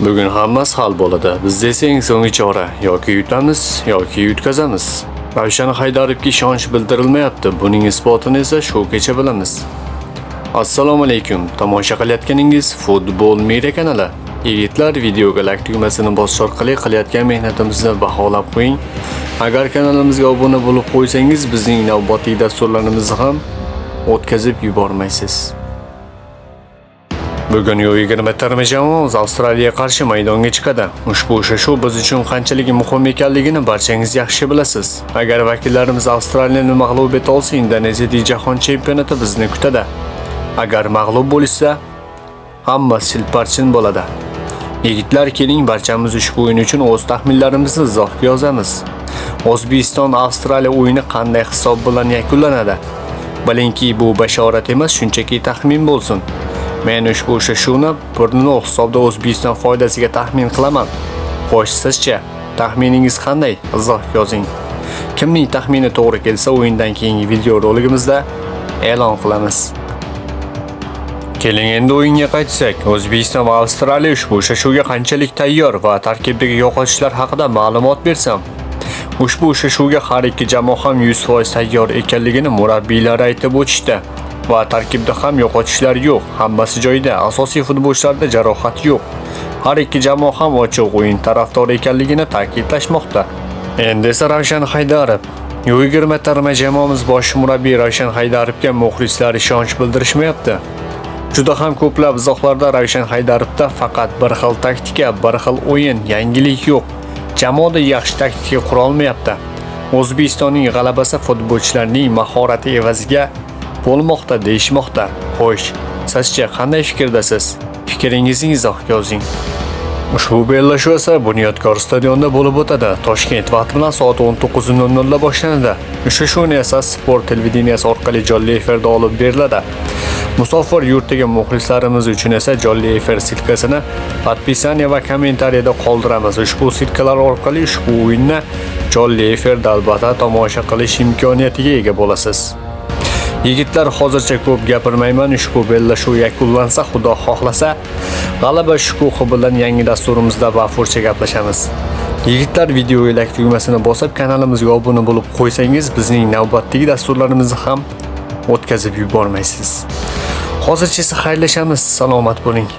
Bugun hammasi hal bo'ladi. Bizda esa eng so'nggi chora yoki yutamiz yoki yutkazamiz. Ravshan Haydarovga ishonch bildirilmayapti. Buning isbotini esa shu kecha bilamiz. Assalomu alaykum. Tomosha qilayotganingiz Futbol Media kanali. Yigitlar videoga like tugmasini bosish orqali qilayotgan mehnatimizni baholab qo'ying. Agar kanalimizga obuna bo'lib qo'ysangiz, bizning navbatdagi dasturlarimizni ham o'tkazib yubormaysiz. Bugun U20 jamoamiz Avstraliyaga qarshi maydonga chiqadi. Ushbu uchrashuv biz uchun qanchalik muhim ekanligini barchangiz yaxshi bilasiz. Agar vakillarimiz Avstraliyani mag'lub eta olsa, Indoneziyadagi jahon chempionati bizni kutadi. Agar mag'lub bo'lsa, hammasi silparchin bo'ladi. Yigitlar keling barchamiz ushbu o'yin uchun o'z taxminlarimizni izohga yozamiz. O'zbekiston Avstraliya o'yini qanday hisob bilan yakunlanadi? Bilingki, bu bashorat emas, shunchaki taxmin bo'lsin. Men ushbu uchrashuvni 1-0 hisobda O'zbekiston foydasiga taxmin qilaman. Xo'sh, sizcha taxminingiz qanday? Izoh yozing. Kimning taxmini to'g'ri kelsa, o'yindan keyingi video roligimizda e'lon qilamiz. Keling endi o'yinga qaytsak, O'zbekiston va Avstraliya ushbu uchrashuvga qanchalik tayyor va tarkibdagi yo'qotishlar haqida ma'lumot bersam. Ushbu uchrashuvga har ikki jamoa ham 100% tayyor ekanligini murabbiylar aytib o'tishdi. Va tarkibda ham yo'qotishlar yo'q, hammasi joyida. Asosiy futbolchilarda jarohat yo'q. Har ikki jamoa ham ochiq o'yin tarafdori ekanligini ta'kidlashmoqda. Endi esa Ravshan Haydarov U20 terma jamoamiz bosh murabbiy Ravshan Haydarovga muxlislar ishonch bildirishmayapti. Juda ham ko'plab izohlarda Ravshan Haydarovda faqat bir xil taktika, bir xil o'yin, yangilik yo'q. Jamoada yaxshi taktika qura olmayapti. O'zbekistonning g'alabasi futbolchilarning mahorati evaziga bo'lmoqda deyishmoqda. Xo'sh, sizcha qanday fikrdasiz? Fikringizni izohga yozing. Ushbu bellashuv esa Bunyodkor stadionida bo'lib o'tadi. Toshkent vaqti bilan soat 19:00 da boshlanadi. Uchrashuvni esa Sport televideniyasi orqali jonli efirda olib beriladi. Musofir yurtdagi muxlislarimiz uchun esa jonli efir silkasini podpisaniya va kommentariyada qoldiramiz. Ushbu silkalar orqali ushbu o'yinni jonli efirda albatta tomosha qilish imkoniyatiga ega bo'lasiz. Yigitlar hozircha ko'p gapirmayman. Ushbu bellashuv yakunlansa, Xudo xohlasa, g'alaba shukuhi bilan yangi dasturimizda bafurcha gaplashamiz. Yigitlar video like tugmasini bosib, kanalimizga obuna bo'lib qo'ysangiz, bizning navbatdagi dasturlarimizni ham o'tkazib yubormaysiz. Hozircha esa xayrlashamiz. Salomat bo'ling.